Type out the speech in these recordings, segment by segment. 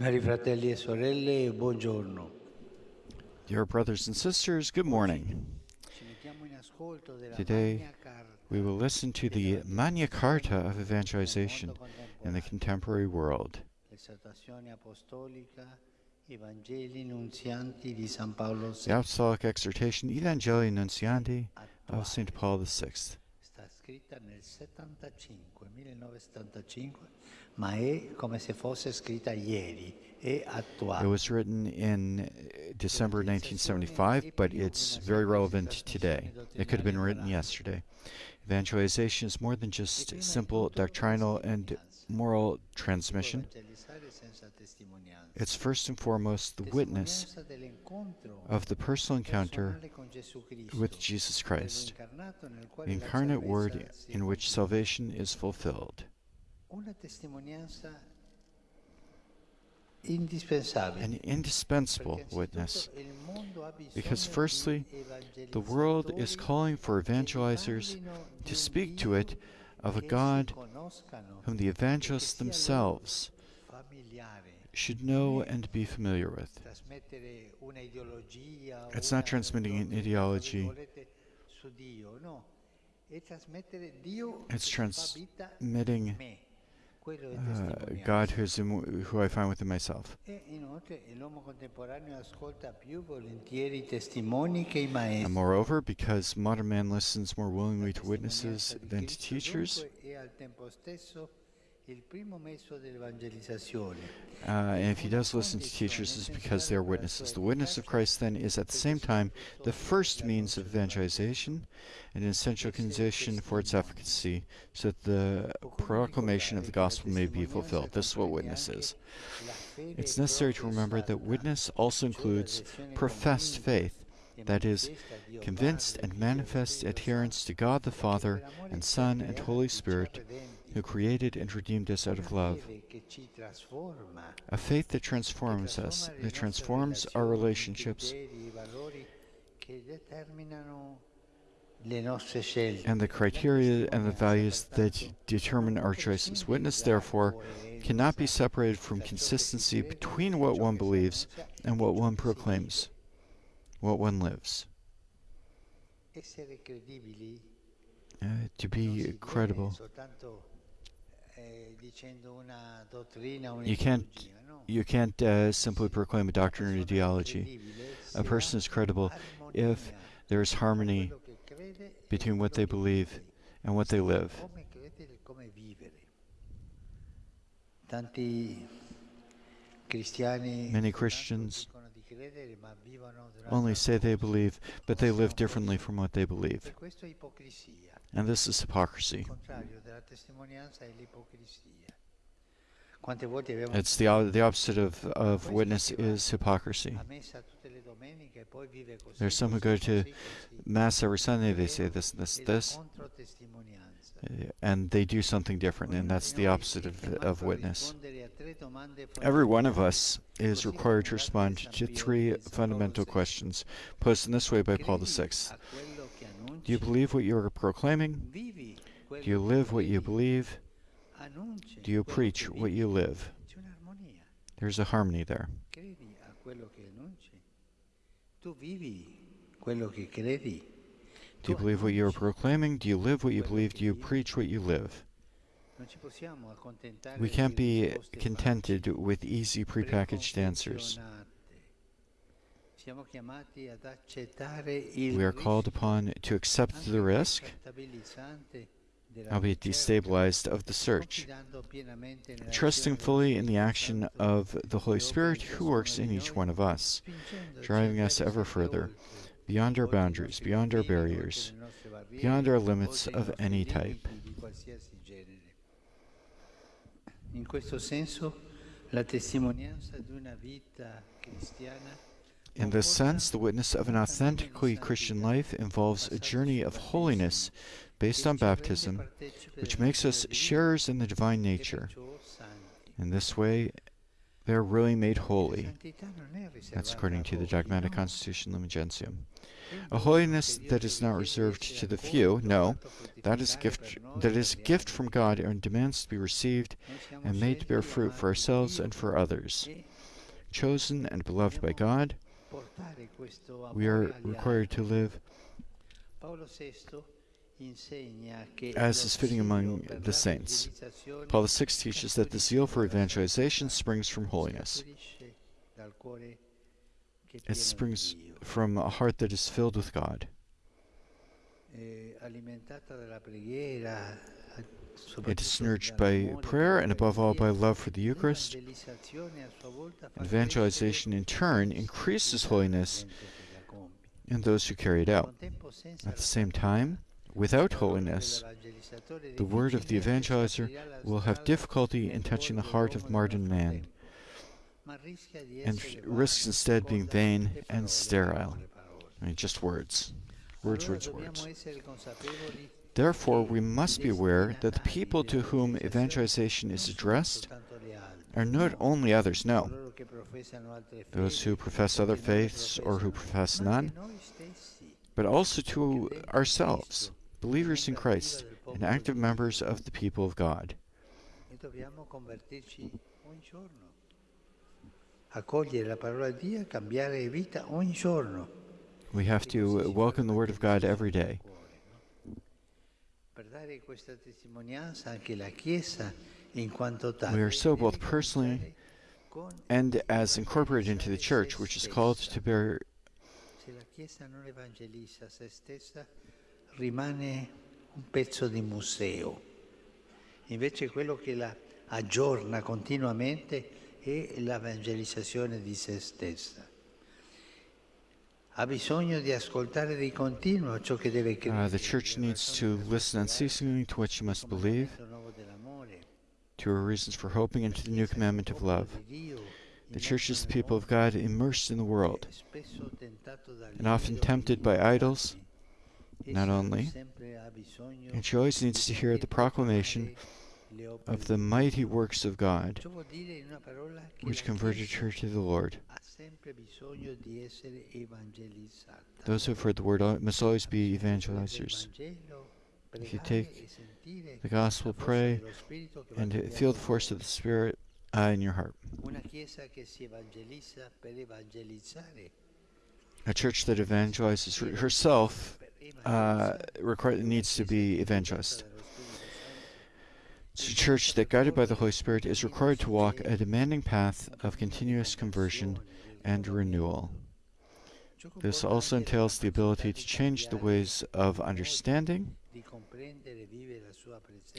Cari fratelli e sorelle, buongiorno. Dear brothers and sisters, good morning. Ci mettiamo in ascolto della Today, We will listen to the Magna Carta of evangelization in the contemporary world. l'esortazione apostolica Evangelii Nuntiandi di San Paolo The Apostolic Exhortation Evangelii Nuntiandi of St. Paul VI. Scritta nel 75, 1975, ma è come se fosse scritta ieri, è It was written in uh, December 1975, but it's very relevant today. It could have been written yesterday. Evangelization is more than just simple doctrinal and moral transmission. Evangelizzare senza testimonianza. It's first and foremost the witness of the personal encounter personale con Gesù Cristo, with Jesus Christ, incarnato nel quale the incarnate Word in which salvation is fulfilled. Una testimonianza indispensabile. An indispensable witness, innanzitutto il mondo ha bisogno because firstly, the world is calling for evangelizers to speak to it of a God whom the evangelists themselves should know and be familiar with. It's not transmitting an ideology. It's transmitting in me. Quello è uh. God who's in, who I find within myself. E inoltre l'uomo contemporaneo ascolta più volentieri i testimoni che i maestri. And moreover, because modern man listens more willingly to witnesses than to teachers, uh, and if he does listen to teachers, it's because they are witnesses. The witness of Christ then is at the same time the first means of evangelization, an essential condition for its efficacy, so that the proclamation of the gospel may be fulfilled. This is what witness is. It's necessary to remember that witness also includes professed faith, that is, convinced and manifest adherence to God the Father and Son and Holy Spirit, who created and redeemed us out of love. A faith that transforms us, that transforms our relationships and the criteria and the values that determine our choices. Witness, therefore, cannot be separated from consistency between what one believes and what one proclaims, what one lives. Uh, to be credible, You can't- you can't uh, simply proclaim a doctrine or ideology. persona è credibile A person is credible if there is harmony quello che crede between what they believe and what they live. Come credere come vivere. Tanti cristiani Many Christians dicono di credere, ma vivono durante only say they believe, but they live differently from what they believe. questo è ipocrisia. And this is hypocrisy. It's the, the opposite of, of witness is hypocrisy. a messa tutte le domeniche poi vive così. There's some who go to. Mass every Sunday, they say this, this, this, and they do something different, and that's the opposite of, of witness. rispondere a tre domande Every one of us is required to respond to three fundamental questions posed in this way by Paul VI. a quello che annunci? Do you believe what you are proclaiming? Do you live what you believe? Do you preach what you live? There's a harmony there. Credi a quello che annunci. Tu vivi quello che credi. Do you believe what you are proclaiming? Do you live what you believe? Do you preach what you live? Non ci possiamo accontentare We can't be contented with easy prepackaged answers. preconfezionate. Siamo chiamati ad accettare il We are called upon to accept the risk, albeit ricerca, destabilized, of the search, confidando pienamente nella trusting fully in the action of the Holy Spirit who works in each one of us, driving us ever further, beyond our boundaries, beyond our barriers, oltre le nostre barriere, beyond our limits of any type. di qualsiasi genere. In questo senso, la testimonianza di una vita cristiana In this sense, the witness of an authentically Christian life involves a journey of holiness based on baptism, which makes us sharers in the divine nature. In this way, they are really made holy. That's according to the Dogmatic Constitution Lumen Gentium. A holiness that is not reserved to the few, no, that is gift that is a gift from God and demands to be received and made to bear fruit for ourselves and for others. Chosen and beloved by God. We are required to live altri. Paolo VI insegna che as is fitting among the saints. Paul VI teaches that the zeal for evangelization springs from holiness. scaturisce dal cuore che è It springs from a heart that is filled with God. It is nurtured by prayer and above all by love for the Eucharist. Evangelization in turn increases holiness in those who carry it out. At the same time, without holiness, the word of the evangelizer will have difficulty in touching the heart of martyred man and risks instead being vain and sterile. I mean, just words. Words, words, words. Therefore, we must be aware that the people to whom evangelization is addressed are not only others, no, those who profess other faiths or who profess none, but also to ourselves, believers in Christ and active members of the people of God. We have to welcome the Word of God every day. Per dare questa testimonianza anche la Chiesa in quanto tale. We are so both personally And as incorporated into the church, which is called to bear Se la Chiesa non evangelizza se stessa, rimane un pezzo di museo. Invece quello che la aggiorna continuamente è l'evangelizzazione di se stessa. Uh, the church needs to listen unceasingly to what she must believe, to her reasons for hoping, and to the new commandment of love. The church is the people of God immersed in the world spesso tentato dagli and often tempted by idols, not only, sempre ha bisogno and she always needs to hear the proclamation of the mighty works of God, which converted her to the Lord. Those who have heard the word must always be evangelizers. If you take The gospel, pray, and feel the force of the Spirit uh, in your heart. A church that evangelizes herself uh, require, needs to be evangelized. A church that, guided by the Holy Spirit, is required to walk a demanding path of continuous conversion and renewal. This also entails the ability to change the ways of understanding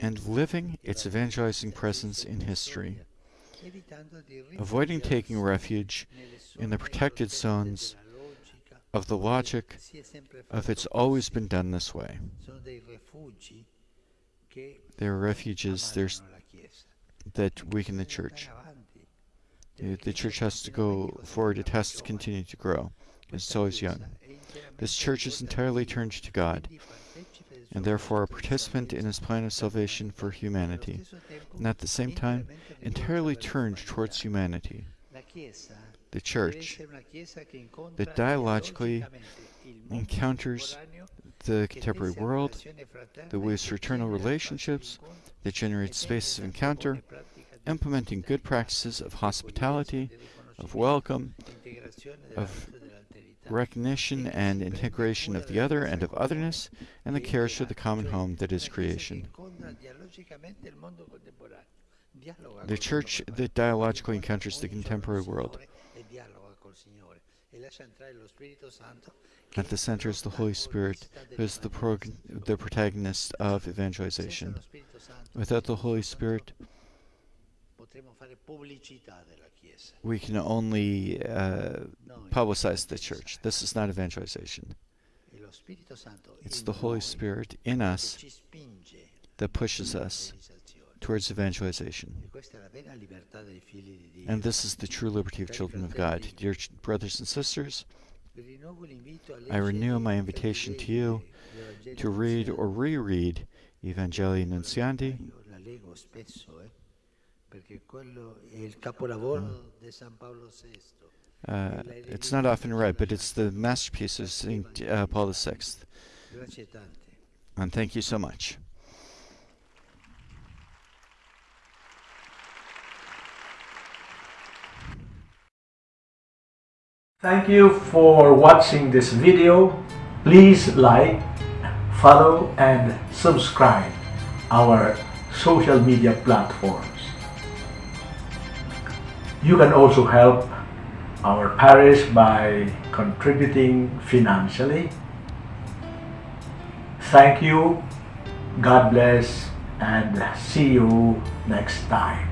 and living its evangelizing presence in history, avoiding taking refuge in the protected zones of the logic of it's always been done this way. There are refuges there's, that weaken the church. The church has to go forward, it has to continue to grow. It's always young. This church is entirely turned to God, and therefore a participant in his plan of salvation for humanity, and at the same time, entirely turned towards humanity. The church, essere una Chiesa che incontra that dialogically dialogicamente il mondo encounters the contemporary world, that weaves fraternal relationships, spazi di incontro that generates spaces of encounter, tante buone pratiche di implementing good practices of hospitality, of welcome, of recognition and integration of the other and of otherness, and the cares for the common home that is una Chiesa che creation. incontra dialogicamente il mondo contemporaneo, dialoga The church that dialogically encounters the contemporary world. At the center is the Holy Spirit, who is the, the protagonist of evangelization. lo Spirito Santo, Without the Holy Spirit, Santo, potremo fare pubblicità della Chiesa. we can only uh, publicize the church. This is not evangelization. Lo Spirito Santo It's the Holy Spirit in us that pushes us. Towards evangelization. And this is the true liberty of children of God. Dear brothers and sisters, I renew my invitation to you to read or reread Evangelii Nuntiandi. Io la leggo spesso, perché quello è il capolavoro di San Paolo VI. Uh, it's not often read, but it's the masterpiece of St. Uh, Paul VI. And thank you so much. Thank you for watching this video. Please like, follow, and subscribe our social media platforms. You can also help our parish by contributing financially. Thank you, God bless, and see you next time.